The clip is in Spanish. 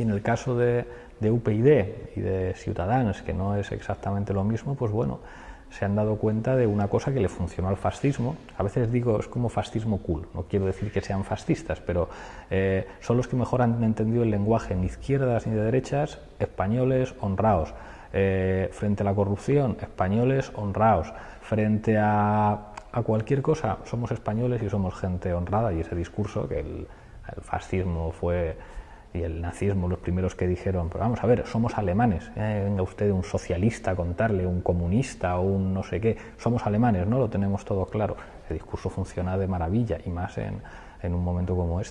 Y en el caso de, de UPyD y de Ciudadanos, que no es exactamente lo mismo, pues bueno, se han dado cuenta de una cosa que le funcionó al fascismo. A veces digo, es como fascismo cool, no quiero decir que sean fascistas, pero eh, son los que mejor han entendido el lenguaje ni izquierdas ni de derechas, españoles honrados. Eh, frente a la corrupción, españoles honrados. Frente a, cualquier cosa, somos españoles y somos gente honrada. Y ese discurso que el, el fascismo fue y el nazismo los primeros que dijeron, pero vamos a ver, somos alemanes, eh, venga usted un socialista a contarle, un comunista o un no sé qué, somos alemanes, ¿no? Lo tenemos todo claro. El discurso funciona de maravilla y más en, en un momento como este.